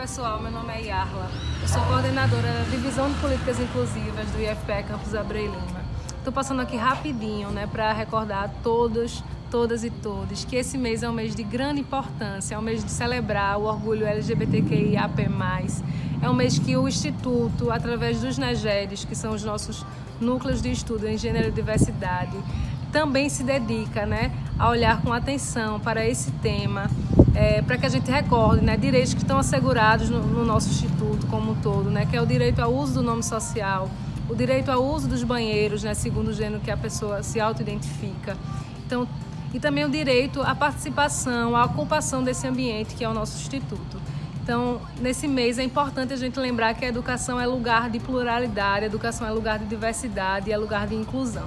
pessoal, meu nome é Yarla. Eu sou coordenadora da Divisão de Políticas Inclusivas do IFPE Campus Abreu Lima. Estou passando aqui rapidinho né, para recordar a todos, todas e todos que esse mês é um mês de grande importância, é um mês de celebrar o orgulho LGBTQIAP+. É um mês que o Instituto, através dos NEGEDs, que são os nossos núcleos de estudo em gênero e diversidade, também se dedica né, a olhar com atenção para esse tema, é, para que a gente recorde né, direitos que estão assegurados no, no, nosso instituto como um todo, né, que é o direito ao uso do nome social, o direito ao uso dos banheiros, né, segundo o gênero que a pessoa se auto-identifica. Então, e também o direito à participação, à ocupação desse ambiente que é o nosso instituto. Então, nesse mês é importante a gente lembrar que a educação é lugar de pluralidade, a educação é lugar de diversidade é lugar de inclusão.